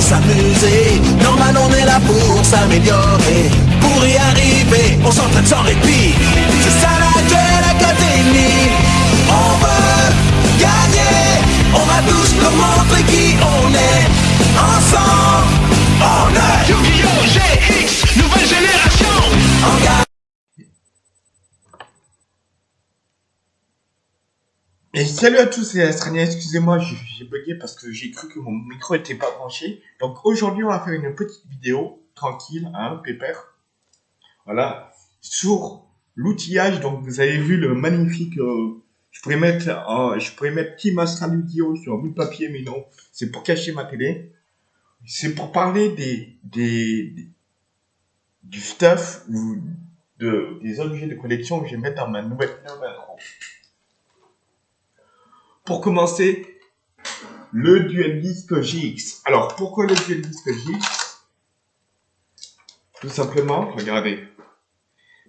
s'amuser. Normal, on est là pour s'améliorer. Pour y arriver, on s'entraîne sans répit. C'est ça Et salut à tous, c'est Astrania. Excusez-moi, j'ai bugué parce que j'ai cru que mon micro était pas branché. Donc aujourd'hui, on va faire une petite vidéo tranquille, hein, pépère. Voilà, sur l'outillage. Donc vous avez vu le magnifique. euh, je pourrais mettre, euh, je pourrais mettre Team sur un bout de papier, mais non, c'est pour cacher ma télé. C'est pour parler des, des, du stuff ou de, des objets de collection que je vais mettre dans ma nouvelle. Pour commencer, le Duel Disc GX. Alors, pourquoi le Duel Disc GX Tout simplement, regardez.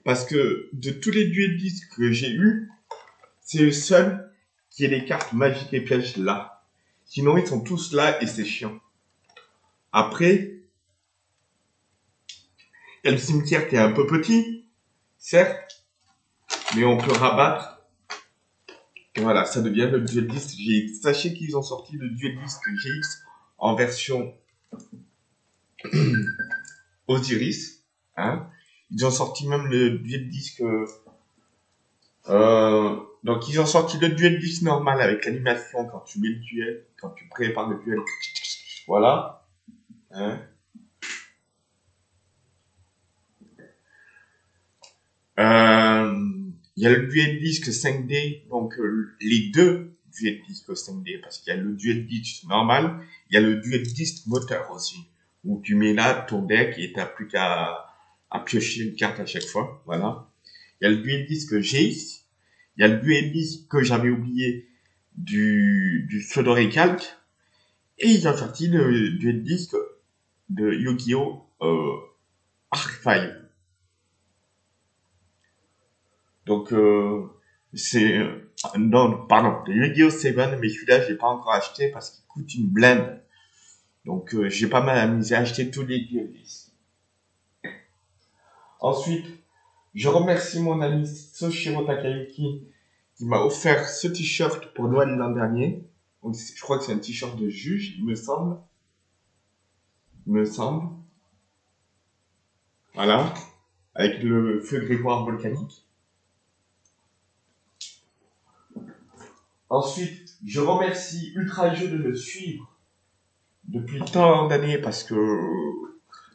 Parce que de tous les Duel Discs que j'ai eu, c'est le seul qui ait les cartes magiques et pièges là. Sinon, ils sont tous là et c'est chiant. Après, il y a le cimetière qui est un peu petit, certes, mais on peut rabattre voilà, ça devient le Duel Disc GX. Sachez qu'ils ont sorti le Duel Disc GX en version Osiris. Hein. Ils ont sorti même le Duel Disc. euh, donc ils ont sorti le Duel Disc normal avec l'animation quand tu mets le duel, quand tu prépares le duel. Voilà. Hein. Euh, il y a le duel disque 5D, donc euh, les deux duel disque 5D, parce qu'il y a le duel disque normal, il y a le duel disque moteur aussi, où tu mets là ton deck et t'as plus qu'à à piocher une carte à chaque fois, voilà. Il y a le duel disque GX, il y a le duel disque que j'avais oublié du, du Sodori Calc, et ils ont sorti le duel disque de Yu-Gi-Oh! Euh, Archive. Donc, euh, c'est... non, pardon, le Yu-Gi-Oh! 7, mais celui-là, je l'ai pas encore acheté parce qu'il coûte une blinde. Donc, euh, j'ai pas mal amusé à acheter tous les discs. Ensuite, je remercie mon ami Soshiro Takayuki qui m'a offert ce t-shirt pour Noël l'an dernier. Donc, je crois que c'est un t-shirt de juge, il me semble. Il me semble. Voilà. Avec le feu grégoire volcanique. Ensuite, je remercie Ultra Jeu de me suivre depuis tant d'années parce que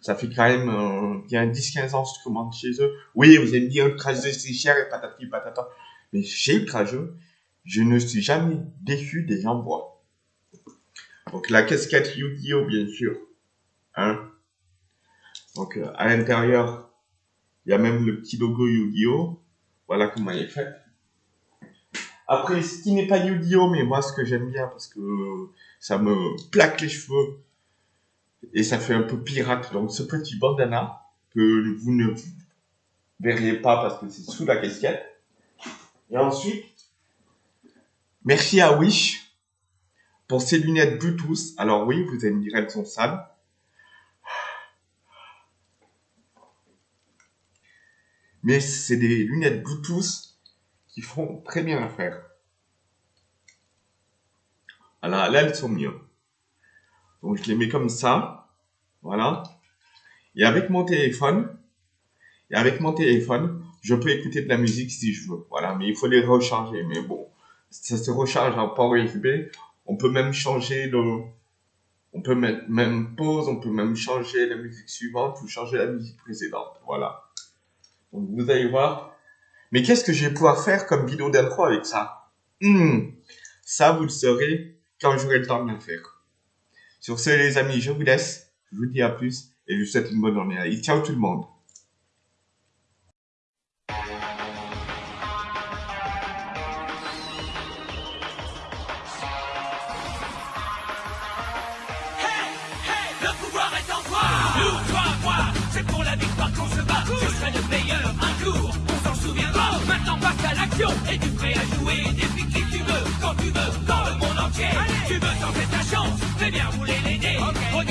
ça fait quand même euh, bien 10-15 ans que je commande chez eux. Oui, vous allez me dire Ultra Jeu c'est cher et patati patata. Mais chez Ultra Jeu, je ne suis jamais déçu des envois. Donc la casquette Yu-Gi-Oh! bien sûr. Hein Donc euh, à l'intérieur, il y a même le petit logo Yu-Gi-Oh! Voilà comment elle est faite. Après, ce qui n'est pas Yu-Gi-Oh! mais moi ce que j'aime bien parce que ça me plaque les cheveux et ça fait un peu pirate. Donc ce petit bandana que vous ne verriez pas parce que c'est sous la casquette. Et ensuite, merci à Wish pour ces lunettes Bluetooth. Alors oui, vous allez me dire elles sont sales. Mais c'est des lunettes Bluetooth qui font très bien l'affaire. Alors là, elles sont mieux. Donc je les mets comme ça. Voilà. Et avec mon téléphone, et avec mon téléphone, je peux écouter de la musique si je veux. Voilà, mais il faut les recharger. Mais bon, ça se recharge en port USB. On peut même changer le, on peut mettre même pause, on peut même changer la musique suivante ou changer la musique précédente. Voilà. Donc vous allez voir. Mais qu'est-ce que je vais pouvoir faire comme vidéo d'intro avec ça? Hmm, Ça, vous le saurez quand j'aurai le temps de le faire. Sur ce, les amis, je vous laisse. Je vous dis à plus et je vous souhaite une bonne journée. Allez, ciao tout le monde. Et tu prêt à jouer depuis qui tu veux, quand tu veux, dans le monde entier. Tu veux tenter ta chance, fais bien rouler les dés. Okay. Regarde